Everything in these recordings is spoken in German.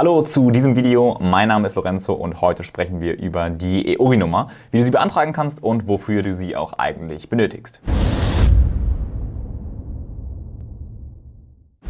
Hallo zu diesem Video, mein Name ist Lorenzo und heute sprechen wir über die EORI-Nummer, wie du sie beantragen kannst und wofür du sie auch eigentlich benötigst.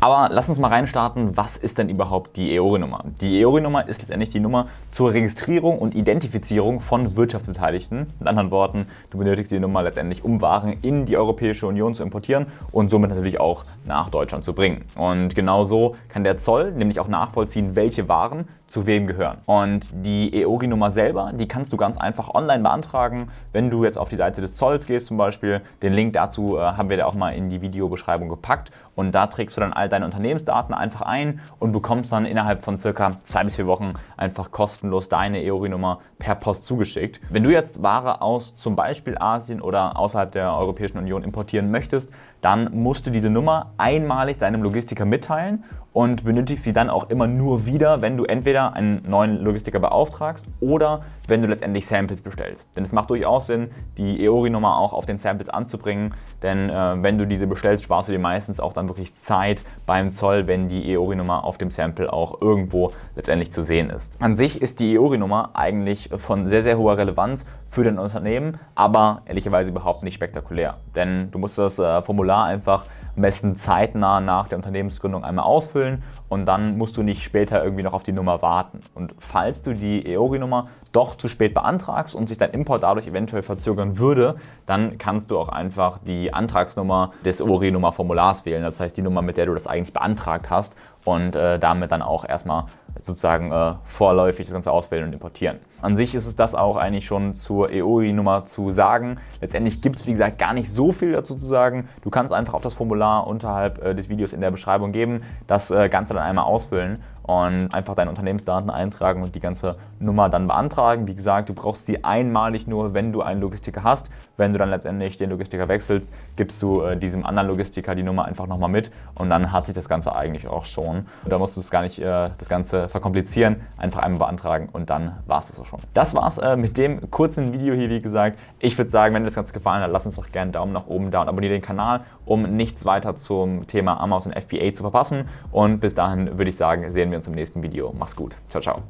Aber lass uns mal reinstarten, was ist denn überhaupt die EORI-Nummer? Die EORI-Nummer ist letztendlich die Nummer zur Registrierung und Identifizierung von Wirtschaftsbeteiligten. Mit anderen Worten, du benötigst die Nummer letztendlich, um Waren in die Europäische Union zu importieren und somit natürlich auch nach Deutschland zu bringen. Und genau so kann der Zoll nämlich auch nachvollziehen, welche Waren zu wem gehören. Und die EORI-Nummer selber, die kannst du ganz einfach online beantragen, wenn du jetzt auf die Seite des Zolls gehst zum Beispiel. Den Link dazu äh, haben wir da auch mal in die Videobeschreibung gepackt und da trägst du dann all deine Unternehmensdaten einfach ein und bekommst dann innerhalb von circa zwei bis vier Wochen einfach kostenlos deine EORI-Nummer per Post zugeschickt. Wenn du jetzt Ware aus zum Beispiel Asien oder außerhalb der Europäischen Union importieren möchtest, dann musst du diese Nummer einmalig deinem Logistiker mitteilen und benötigst sie dann auch immer nur wieder, wenn du entweder einen neuen Logistiker beauftragst oder wenn du letztendlich Samples bestellst. Denn es macht durchaus Sinn, die EORI-Nummer auch auf den Samples anzubringen, denn äh, wenn du diese bestellst, sparst du dir meistens auch dann wirklich Zeit beim Zoll, wenn die EORI-Nummer auf dem Sample auch irgendwo letztendlich zu sehen ist. An sich ist die EORI-Nummer eigentlich von sehr, sehr hoher Relevanz für dein Unternehmen, aber ehrlicherweise überhaupt nicht spektakulär. Denn du musst das äh, Formular einfach am besten zeitnah nach der Unternehmensgründung einmal ausfüllen und dann musst du nicht später irgendwie noch auf die Nummer warten. Und falls du die EORI-Nummer doch zu spät beantragst und sich dein Import dadurch eventuell verzögern würde, dann kannst du auch einfach die Antragsnummer des ORI-Nummer-Formulars wählen. Das heißt die Nummer, mit der du das eigentlich beantragt hast und äh, damit dann auch erstmal sozusagen äh, vorläufig das Ganze auswählen und importieren. An sich ist es das auch eigentlich schon zur EORI-Nummer zu sagen. Letztendlich gibt es, wie gesagt, gar nicht so viel dazu zu sagen. Du kannst einfach auf das Formular unterhalb äh, des Videos in der Beschreibung geben, das äh, Ganze dann einmal ausfüllen und einfach deine Unternehmensdaten eintragen und die ganze Nummer dann beantragen. Wie gesagt, du brauchst sie einmalig nur, wenn du einen Logistiker hast. Wenn du dann letztendlich den Logistiker wechselst, gibst du äh, diesem anderen Logistiker die Nummer einfach nochmal mit und dann hat sich das Ganze eigentlich auch schon. Da musst du es gar nicht äh, das Ganze verkomplizieren, einfach einmal beantragen und dann war es das auch schon. Das war's äh, mit dem kurzen Video hier, wie gesagt. Ich würde sagen, wenn dir das Ganze gefallen hat, lass uns doch gerne einen Daumen nach oben da und abonniere den Kanal, um nichts weiter zum Thema Amazon FBA zu verpassen. Und bis dahin würde ich sagen, sehen wir uns im nächsten Video. Mach's gut. Ciao, ciao.